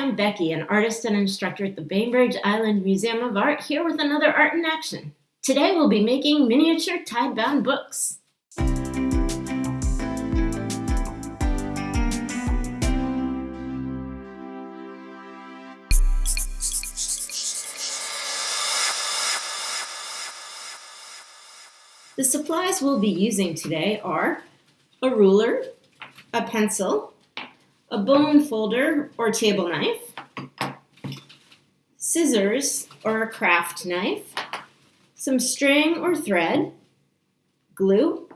I'm Becky, an artist and instructor at the Bainbridge Island Museum of Art, here with another Art in Action. Today we'll be making miniature tie-bound books. The supplies we'll be using today are a ruler, a pencil, a bone folder or table knife, scissors or a craft knife, some string or thread, glue,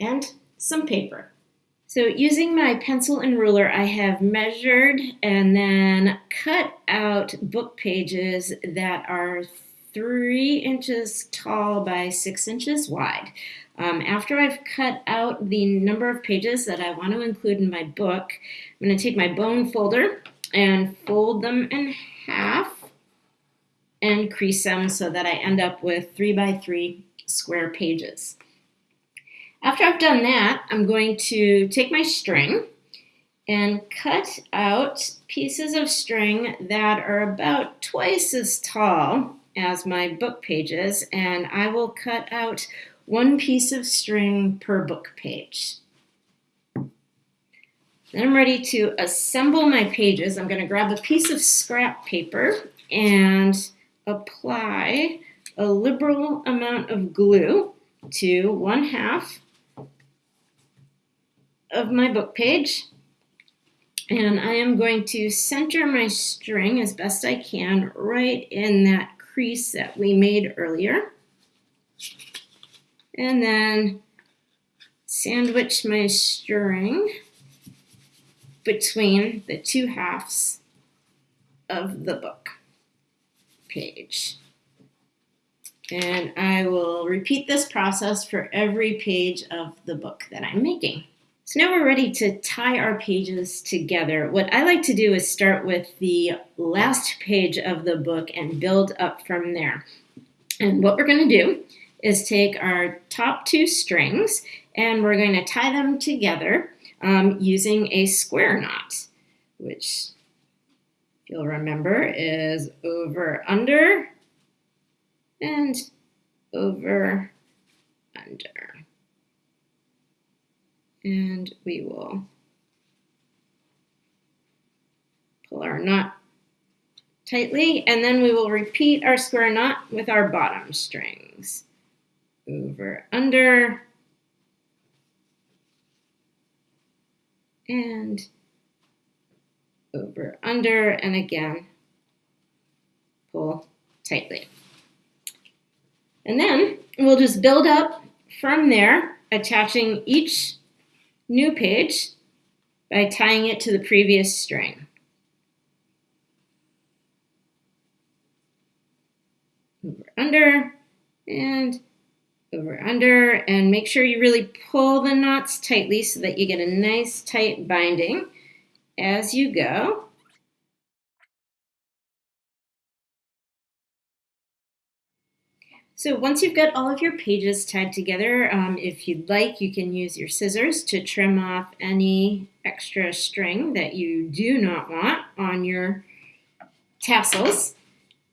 and some paper. So using my pencil and ruler, I have measured and then cut out book pages that are three inches tall by six inches wide. Um, after I've cut out the number of pages that I want to include in my book, I'm going to take my bone folder and fold them in half and crease them so that I end up with three by three square pages. After I've done that, I'm going to take my string and cut out pieces of string that are about twice as tall as my book pages and I will cut out one piece of string per book page. Then I'm ready to assemble my pages. I'm going to grab a piece of scrap paper and apply a liberal amount of glue to one half of my book page. And I am going to center my string as best I can right in that crease that we made earlier. And then sandwich my string between the two halves of the book page. And I will repeat this process for every page of the book that I'm making. So now we're ready to tie our pages together. What I like to do is start with the last page of the book and build up from there. And what we're going to do is take our top two strings and we're going to tie them together um, using a square knot, which you'll remember is over under and over under and we will pull our knot tightly and then we will repeat our square knot with our bottom strings. Over, under, and over, under, and again, pull tightly. And then we'll just build up from there, attaching each new page by tying it to the previous string. Over under and over under and make sure you really pull the knots tightly so that you get a nice tight binding as you go. So once you've got all of your pages tied together, um, if you'd like, you can use your scissors to trim off any extra string that you do not want on your tassels.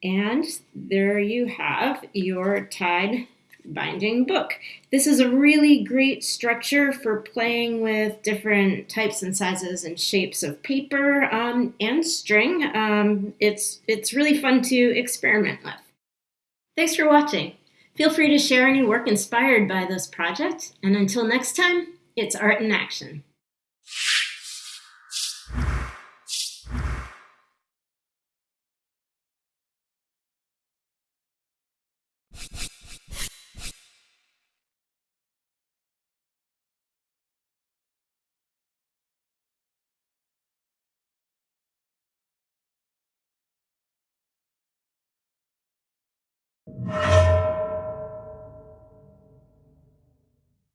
And there you have your tied binding book. This is a really great structure for playing with different types and sizes and shapes of paper um, and string. Um, it's, it's really fun to experiment with. Thanks for watching. Feel free to share any work inspired by this project, and until next time, it's art in action.